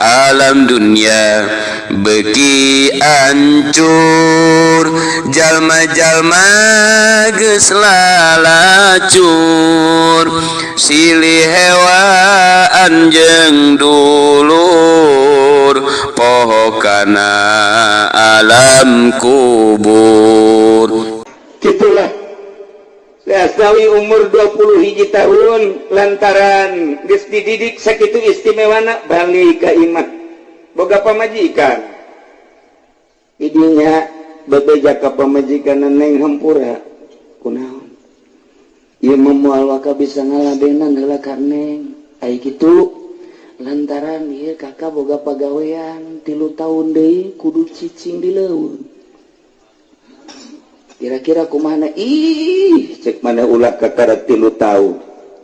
alam dunia beki ancur. Jalma-jalma geslalacur silih hewan jeng dulur. Pohokana alam kubur. Dasawi umur 20 hiji tahun lantaran geus dididik sakitu istimewana Bali imah Boga pamajikan. Idinya bebeja ka pamajikan neng Hampura kunaon Ieu memual waka bisa ngaladenan heula ka neng. Ai kitu lantaran ieu kakak boga pagawean tilu tahun deui kudu cicing di leuweung. kira-kira ku mana? Ih cek mana ulah kakara tilu tahun.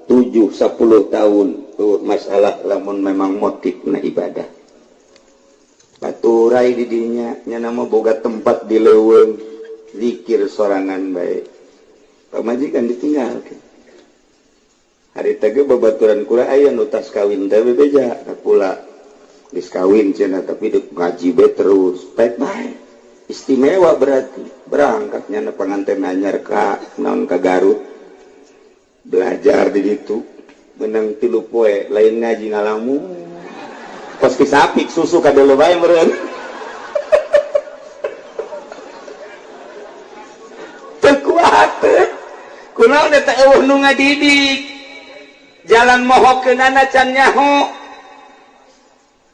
Tujuh sepuluh tahun. Tuh masalah lamun memang motif na ibadah. Baturai didinya nya nama boga tempat di leweng zikir sorangan baik pamajikan ditinggal hari tege babaturan kula ayah nutas kawin tapi beja pula. Diskawin cina tapi ngaji be terus. Baik-baik. Istimewa berarti berangkatnya pengantin anyar ka non ka Garut. Belajar di situ menang tilu poe lain ngaji ngalamu. Pas kisapik susu kada lebay meren. Terkuat kunaon eta eueuh nu ngadidik? Jalan mohok ke nana can nyaho.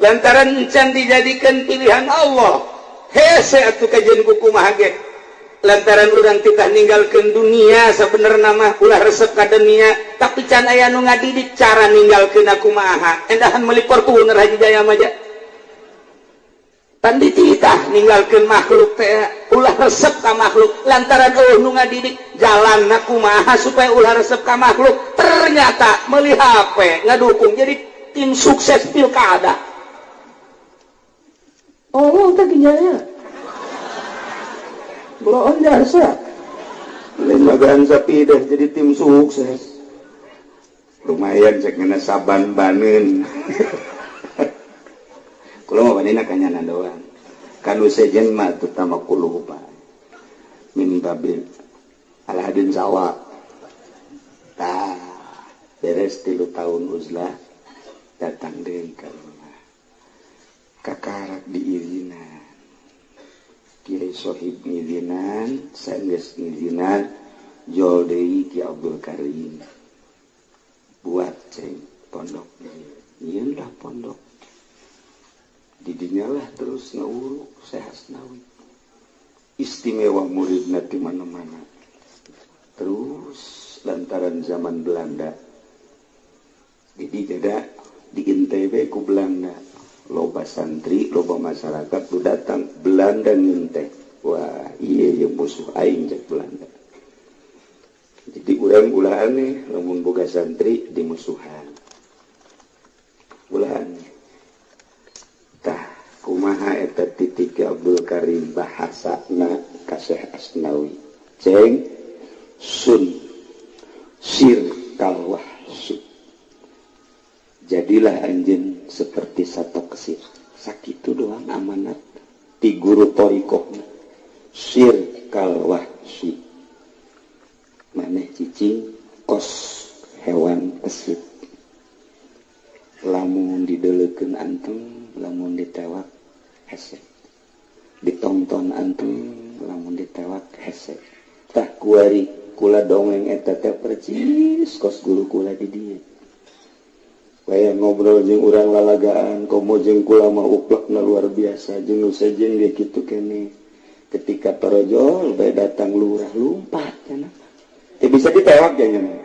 Lantaran can dijadikan pilihan Allah bukuge lantaran udang kita meninggalkan dunia sabenerna nama ulah resep kademia tapi can aya nu ngadidik cara ninggalkeun aku maha endahan melipor kuner Haji Jaya Maja tandi titah meninggalkan makhluk teh ulah resep ka makhluk. Lantaran oh nu ngadidik jalan aku maha supaya ulah resep ka makhluk. Ternyata melihat HP ngadukung. Jadi tim sukses pilkada. Oh, tak ginjalnya. Belum jasa. Lain magaan sapi deh jadi tim sukses. Lumayan cek kena saban banen. Kalau mau banina kanyana doang. Kanu sejen mah terutama kulu pak. Min babil. Alhadin sawa. Tah beres tilu tahun uzlah datang deh kalau kakarak diirinan Kyaihohib nizinan jol deui Ki Abdul Karim. Buat ceng pondok indah pondok. Didinyalah terus ngawuru sehat nawi istimewa murid nanti mana-mana. Terus lantaran zaman Belanda. Jadi jeda di NTB ku Belanda. loba santri loba masyarakat tuh datang. Belanda nginteh wah iya yang musuh aing cek Belanda. Jadi urang ulah aneh lamun boga santri di musuhan ulah aneh tah kumaha eta titik Abdul Karim bahasana kasih Asnawi ceng sun sir kalwah su jadilah anjing ti guru torikoh sir kalwahsi maneh cicing kos hewan kesit lamun dideleken antum lamun ditewak hesek. Ditonton antum lamun ditewak hesek. Tak kuari kula dongeng eta teh percis kos guru kula di dieu. kayak ngobrol jeng urang lalagaan komo jengkula mau uplak na luar biasa. Jeng sejeng dia gitu kene. Ketika parojol baik datang lurah lumpat kan ya bisa ditewak ya nyaman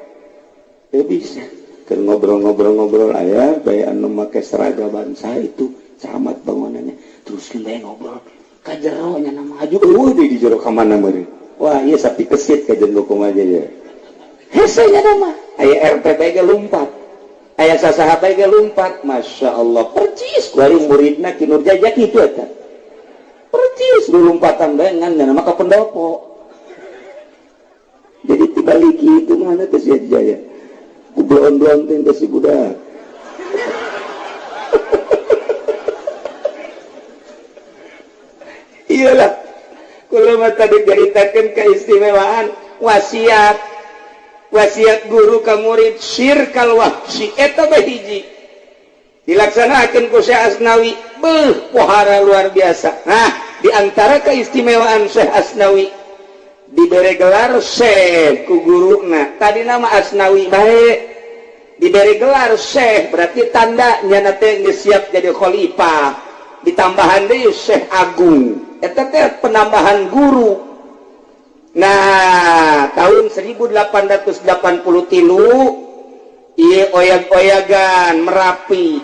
ya bisa. Kan ngobrol-ngobrol-ngobrol ayah baik anu make seragaman saya itu camat bangunannya. Terus kita ngobrol kajero nya nama haju uh di jero ka mana wah iya sapi kesit ka jeung aja ya hese nya nama aya RPTG lumpat. ayah sahabat baik lompat. Masya Allah percis. Warung muridnya kinurja jaki itu eta percis Belum lompatan dengan dan maka pendopo jadi tiba lagi itu mana tuh si jaya kublon-blon teh si budak iyalah kalau mata diceritakan keistimewaan wasiat. wasiat guru ka murid sirkal wahsi eta bahiji dilaksanakan ku Syekh Asnawi beuh pohara luar biasa. Nah diantara keistimewaan Syekh Asnawi diberi gelar Syekh ku guru nah tadi nama Asnawi baik diberi gelar Syekh berarti tanda nyana teh siap jadi khalifah. Ditambahan deui Syekh Agung. Eta teh penambahan guru. Nah tahun 1880 tilu Iye oyak-oyagan merapi.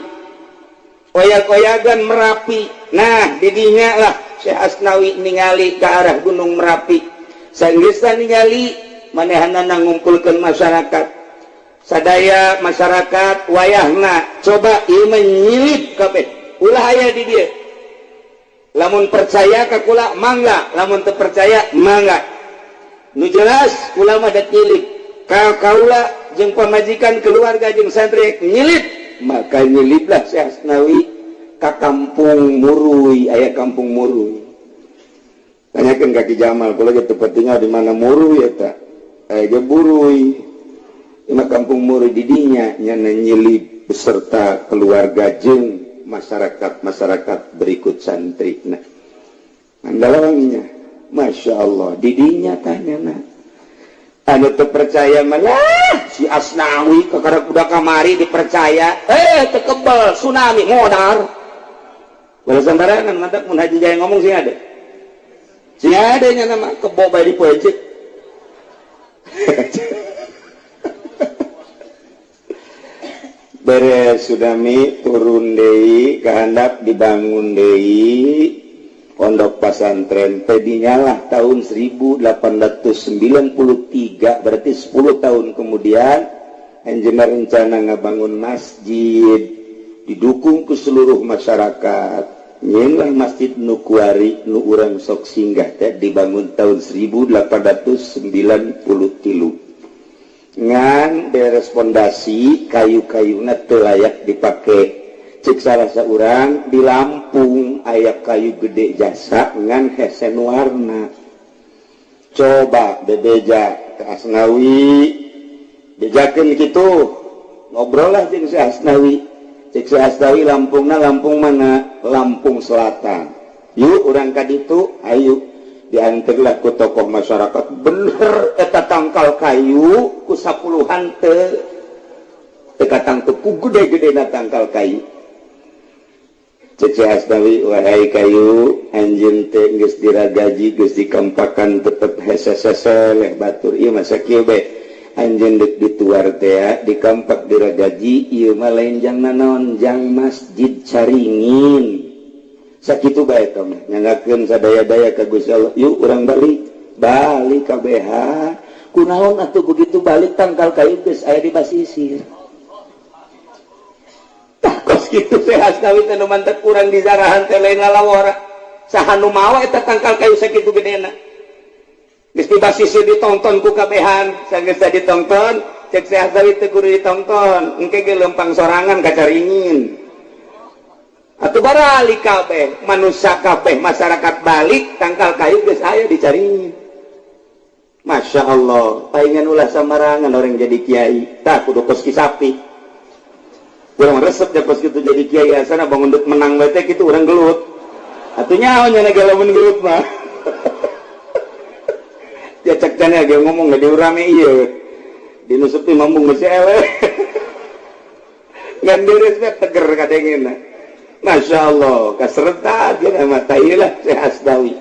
Oyak-oyagan merapi. Nah didinya lah Syekh Asnawi ningali ke arah Gunung Merapi. Sanggistan ningali manehanana ngumpulkan masyarakat. Sadaya masyarakat wayahna coba ieu menyilip kabeh. Ulah aya di dia lamun percaya kakula mangga. Lamun terpercaya mangga. nu jelas ulama dan nyilik. Kau kaula jeng pemajikan keluarga jeng santri nyilit maka nyiliplah Syekh Asnawi ke kampung Murui ayah kampung Murui. Tanyakan kaki Jamal kalau gitu pentingnya di mana Murui ya tak ayah ge Burui. Ima kampung Murui didinya nyana nyilip beserta keluarga jeng masyarakat masyarakat berikut santri. Nah andalangnya Masya Allah didinya tanya ada terpercaya mana si asnawi ke kuda kamari dipercaya eh tekebel tsunami modar Wala sembarangan mantap mun haji jaya ngomong sih ada. Sih ada nya nama kebo bae dipoeci. Beres sudah mi turun deui kahandap dibangun deui pondok pasantren tadinyalah tahun 1893 berarti 10 tahun kemudian engineer rencana ngabangun masjid didukung ke seluruh masyarakat. Nyilah masjid Nukuari nu urang sok singgah teh dibangun tahun 1890 tilu. Ngan beres pondasi kayu-kayu teu layak dipakai cek salah seorang di Lampung ayat kayu gede jasa dengan hesen warna coba bebeja ke Asnawi. Bejakan gitu. Ngobrol lah cek si Asnawi. Cek si Asnawi Lampung nah Lampung mana? Lampung Selatan. Yuk orang kadi itu ayo. Diantarlah ke tokoh masyarakat. Bener eta tangkal kayu ku sapuluhan te tekatang teku gede-gede na tangkal kayu. Asnawi wahai kayu anjing teh geus diragaji geus hese-hese leh Batur. Masa kieu be. Anjeun deuk dituar tea ah, dikampak diragaji ieu mah lain jang lenjang nanonjang masjid caringin. Sakitu bae tong nyangakeun sadaya-daya kagus Allah. Yuk urang balik. Balik BH kunaon atuh begitu balik tangkal kayu geus aya di basisir gitu sehawi mantap kurang di zarahan tele saha sahanu mawa eta tangkal kayu segitu gedena. Gusti basisi ditonton ku kabehan. Sanggis ditonton cek sehawi teu kudu ditonton engke ge lempang sorangan kacaringin atuh barali kabeh manusia kabeh masyarakat balik tangkal kayu geus aya dicaringin Masya Allah, pengen ulah samarangan orang jadi kiai, tak kudu koski sapi. kurang resep ya pas gitu jadi kiai sana bangun duk menang bete gitu orang gelut. Artinya awalnya negara gelut mah. Dia cek cana dia ngomong nggak diurame iya. Dinusupi mambung masih ele nggak direspek teger kadengin masya Allah kaserta mata nama sehasdawi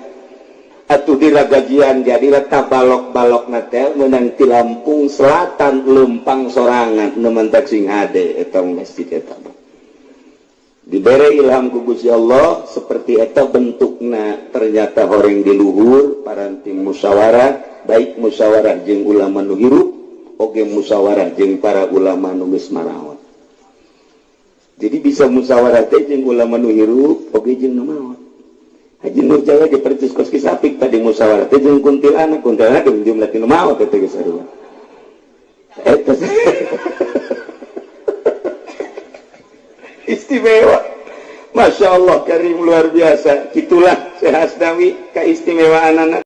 atau dila gajian jadilah balok-balok natel menanti Lampung Selatan Lumpang sorangan nementak sing ade etong masjid eta diberi ilham ku Gusti Allah seperti eta bentukna ternyata orang di luhur paranti musyawarah baik musyawarah jeung ulama nu hirup oge musyawarah jeung para ulama nu geus maraon jadi bisa musyawarah teh jeung ulama nu hirup oge jeung nu maot Haji Jawa dipercis kos kisapik tadi musyawarah teh jeung kuntilanak kuntilanak jeung jumlah tinu maot teh geus sarua. Eh, Eta istimewa. Masya Allah karim luar biasa. Itulah Syekh Asnawi keistimewaan anak.